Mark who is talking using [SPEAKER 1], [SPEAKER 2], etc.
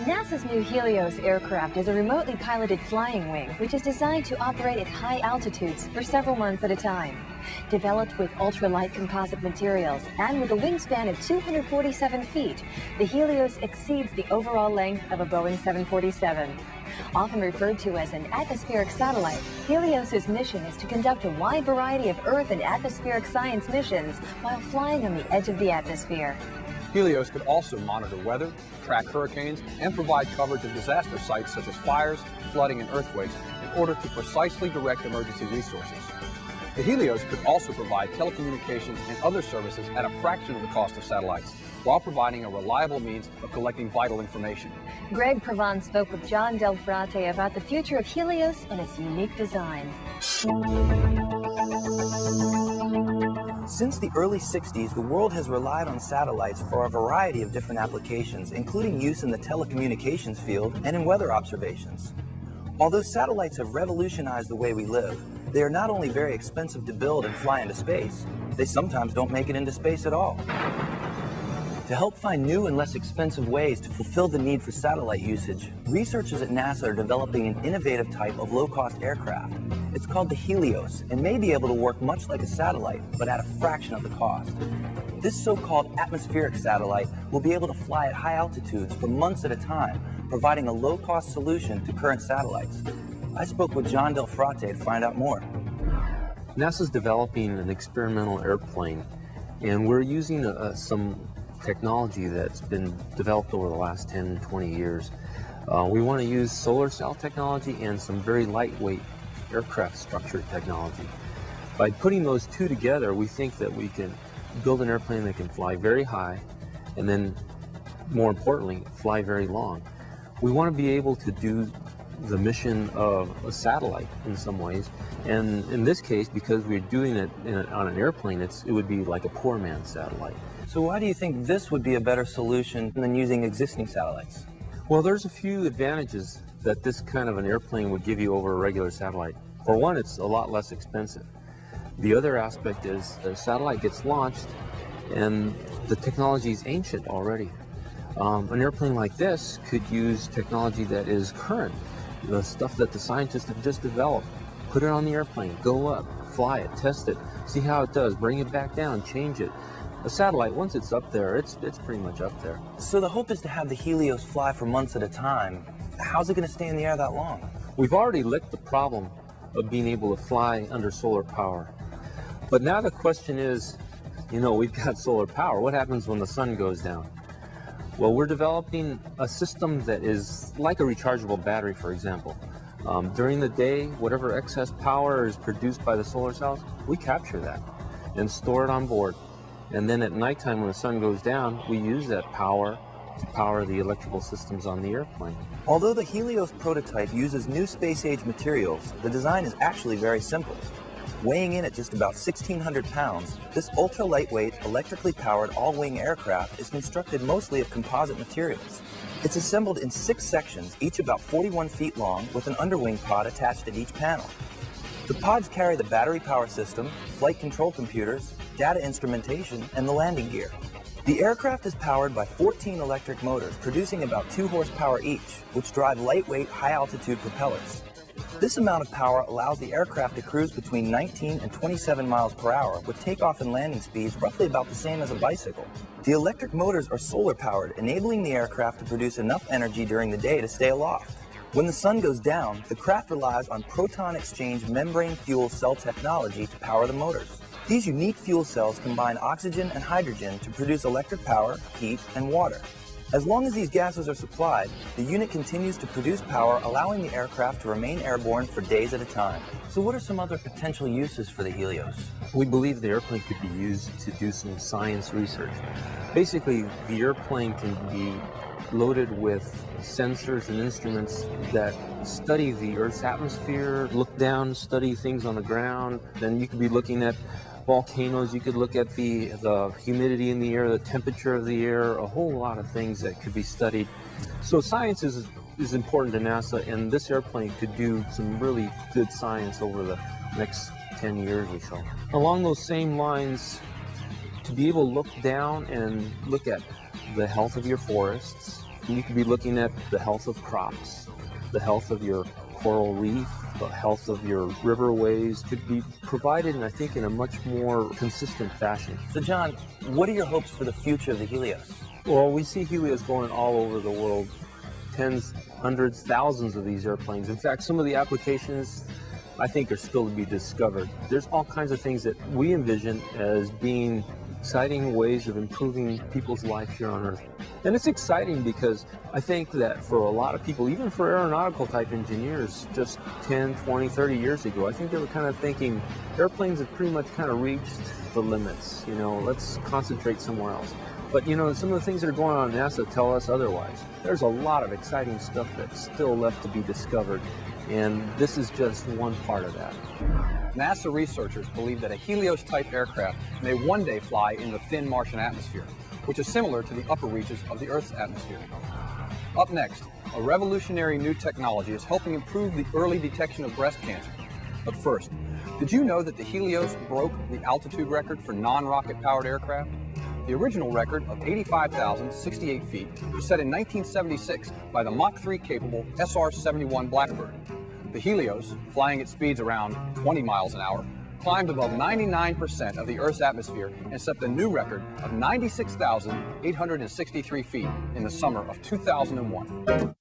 [SPEAKER 1] NASA's new Helios aircraft is a remotely piloted flying wing, which is designed to operate at high altitudes for several months at a time. Developed with ultralight composite materials and with a wingspan of 247 feet, the Helios exceeds the overall length of a Boeing 747. Often referred to as an atmospheric satellite, Helios's mission is to conduct a wide variety of Earth and atmospheric science missions while flying on the edge of the atmosphere.
[SPEAKER 2] Helios could also monitor weather, track hurricanes, and provide coverage of disaster sites such as fires, flooding, and earthquakes in order to precisely direct emergency resources. The Helios could also provide telecommunications and other services at a fraction of the cost of satellites, while providing a reliable means of collecting vital information.
[SPEAKER 1] Greg Provon spoke with John Del Frate about the future of Helios and its unique design.
[SPEAKER 3] Since the early 60s, the world has relied on satellites for a variety of different applications, including use in the telecommunications field and in weather observations. Although satellites have revolutionized the way we live, they are not only very expensive to build and fly into space, they sometimes don't make it into space at all. To help find new and less expensive ways to fulfill the need for satellite usage, researchers at NASA are developing an innovative type of low-cost aircraft. It's called the Helios and may be able to work much like a satellite, but at a fraction of the cost. This so-called atmospheric satellite will be able to fly at high altitudes for months at a time, providing a low-cost solution to current satellites. I spoke with John Del Frate to find out more.
[SPEAKER 4] NASA's developing an experimental airplane, and we're using uh, some technology that's been developed over the last 10, 20 years. Uh, we want to use solar cell technology and some very lightweight aircraft structure technology. By putting those two together, we think that we can build an airplane that can fly very high and then, more importantly, fly very long. We want to be able to do the mission of a satellite in some ways. And in this case, because we're doing it a, on an airplane, it would be like a poor man's satellite.
[SPEAKER 3] So why do you think this would be a better solution than using existing satellites?
[SPEAKER 4] Well, there's a few advantages that this kind of an airplane would give you over a regular satellite. For one, it's a lot less expensive. The other aspect is the satellite gets launched and the technology is ancient already. Um, an airplane like this could use technology that is current, the stuff that the scientists have just developed. Put it on the airplane, go up, fly it, test it, see how it does, bring it back down, change it. A satellite, once it's up there, it's, it's pretty much up there.
[SPEAKER 3] So the hope is to have the Helios fly for months at a time. How's it going to stay in the air that long?
[SPEAKER 4] We've already licked the problem of being able to fly under solar power. But now the question is, you know, we've got solar power. What happens when the sun goes down? Well, we're developing a system that is like a rechargeable battery, for example. Um, during the day, whatever excess power is produced by the solar cells, we capture that and store it on board. And then at nighttime when the sun goes down, we use that power to power the electrical systems on the airplane.
[SPEAKER 3] Although the Helios prototype uses new space-age materials, the design is actually very simple. Weighing in at just about 1,600 pounds, this ultra-lightweight, electrically powered all-wing aircraft is constructed mostly of composite materials. It's assembled in six sections, each about 41 feet long, with an underwing pod attached at each panel. The pods carry the battery power system, flight control computers, data instrumentation, and the landing gear. The aircraft is powered by 14 electric motors producing about 2 horsepower each, which drive lightweight, high-altitude propellers. This amount of power allows the aircraft to cruise between 19 and 27 miles per hour with takeoff and landing speeds roughly about the same as a bicycle. The electric motors are solar powered, enabling the aircraft to produce enough energy during the day to stay aloft. When the sun goes down, the craft relies on proton exchange membrane fuel cell technology to power the motors. These unique fuel cells combine oxygen and hydrogen to produce electric power, heat, and water. As long as these gases are supplied, the unit continues to produce power, allowing the aircraft to remain airborne for days at a time. So what are some other potential uses for the Helios?
[SPEAKER 4] We believe the airplane could be used to do some science research. Basically, the airplane can be loaded with sensors and instruments that study the Earth's atmosphere, look down, study things on the ground. Then you could be looking at volcanoes, you could look at the, the humidity in the air, the temperature of the air, a whole lot of things that could be studied. So science is, is important to NASA, and this airplane could do some really good science over the next 10 years or so. Along those same lines, to be able to look down and look at the health of your forests, You could be looking at the health of crops, the health of your coral reef, the health of your riverways could be provided, and I think, in a much more consistent fashion.
[SPEAKER 3] So, John, what are your hopes for the future of the Helios?
[SPEAKER 4] Well, we see Helios going all over the world, tens, hundreds, thousands of these airplanes. In fact, some of the applications I think are still to be discovered. There's all kinds of things that we envision as being exciting ways of improving people's life here on Earth. And it's exciting because I think that for a lot of people, even for aeronautical type engineers, just 10, 20, 30 years ago, I think they were kind of thinking airplanes have pretty much kind of reached the limits. You know, let's concentrate somewhere else. But you know, some of the things that are going on at NASA tell us otherwise. There's a lot of exciting stuff that's still left to be discovered, and this is just one part of that.
[SPEAKER 2] NASA researchers believe that a Helios-type aircraft may one day fly in the thin Martian atmosphere, which is similar to the upper reaches of the Earth's atmosphere. Up next, a revolutionary new technology is helping improve the early detection of breast cancer. But first, did you know that the Helios broke the altitude record for non-rocket powered aircraft? The original record of 85,068 feet was set in 1976 by the Mach 3 capable SR-71 Blackbird. The Helios, flying at speeds around 20 miles an hour, climbed above 99% of the Earth's atmosphere and set the new record of 96,863 feet in the summer of 2001.